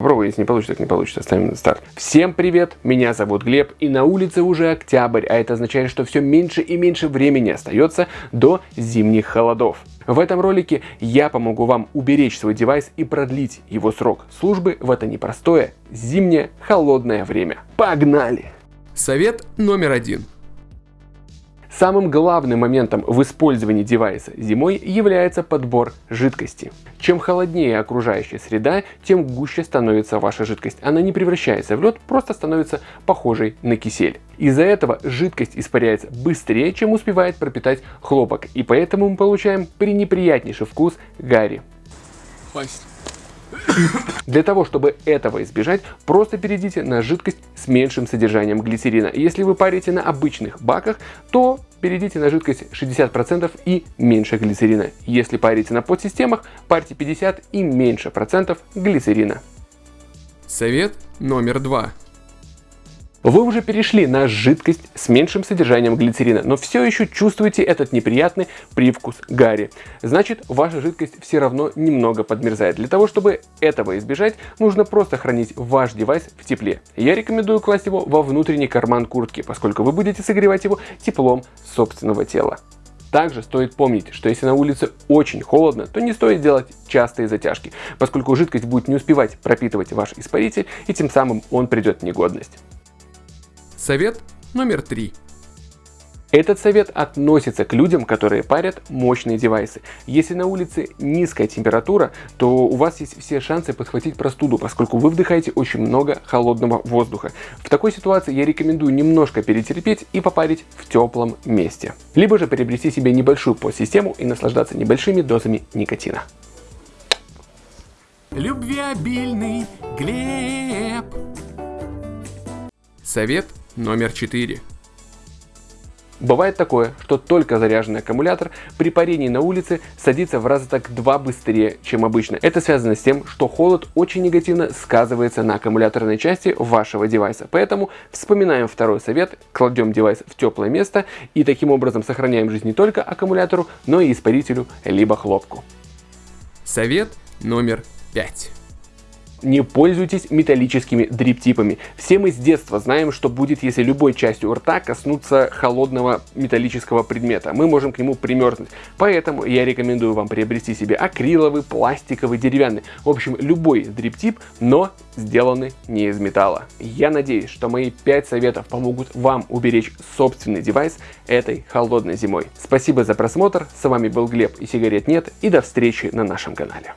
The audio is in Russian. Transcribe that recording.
Попробуй, если не получится, так не получится. Ставим на старт. Всем привет, меня зовут Глеб, и на улице уже октябрь, а это означает, что все меньше и меньше времени остается до зимних холодов. В этом ролике я помогу вам уберечь свой девайс и продлить его срок службы в это непростое зимнее холодное время. Погнали! Совет номер один. Самым главным моментом в использовании девайса зимой является подбор жидкости. Чем холоднее окружающая среда, тем гуще становится ваша жидкость. Она не превращается в лед, просто становится похожей на кисель. Из-за этого жидкость испаряется быстрее, чем успевает пропитать хлопок, и поэтому мы получаем пренеприятнейший вкус гари. Пасть. Для того, чтобы этого избежать, просто перейдите на жидкость с меньшим содержанием глицерина. Если вы парите на обычных баках, то перейдите на жидкость 60% и меньше глицерина. Если парите на подсистемах, парьте 50 и меньше процентов глицерина. Совет номер два. Вы уже перешли на жидкость с меньшим содержанием глицерина, но все еще чувствуете этот неприятный привкус гари. Значит, ваша жидкость все равно немного подмерзает. Для того, чтобы этого избежать, нужно просто хранить ваш девайс в тепле. Я рекомендую класть его во внутренний карман куртки, поскольку вы будете согревать его теплом собственного тела. Также стоит помнить, что если на улице очень холодно, то не стоит делать частые затяжки, поскольку жидкость будет не успевать пропитывать ваш испаритель и тем самым он придет в негодность. Совет номер три. Этот совет относится к людям, которые парят мощные девайсы. Если на улице низкая температура, то у вас есть все шансы подхватить простуду, поскольку вы вдыхаете очень много холодного воздуха. В такой ситуации я рекомендую немножко перетерпеть и попарить в теплом месте. Либо же приобрести себе небольшую подсистему и наслаждаться небольшими дозами никотина. Любвеобильный Глеб. Совет номер четыре. Бывает такое, что только заряженный аккумулятор при парении на улице садится в раза так два быстрее, чем обычно. Это связано с тем, что холод очень негативно сказывается на аккумуляторной части вашего девайса. Поэтому вспоминаем второй совет, кладем девайс в теплое место и таким образом сохраняем жизнь не только аккумулятору, но и испарителю либо хлопку. Совет номер пять. Не пользуйтесь металлическими дриптипами. Все мы с детства знаем, что будет, если любой частью рта коснуться холодного металлического предмета. Мы можем к нему примерзнуть. Поэтому я рекомендую вам приобрести себе акриловый, пластиковый, деревянный. В общем, любой дриптип, но сделанный не из металла. Я надеюсь, что мои 5 советов помогут вам уберечь собственный девайс этой холодной зимой. Спасибо за просмотр. С вами был Глеб и сигарет нет. И до встречи на нашем канале.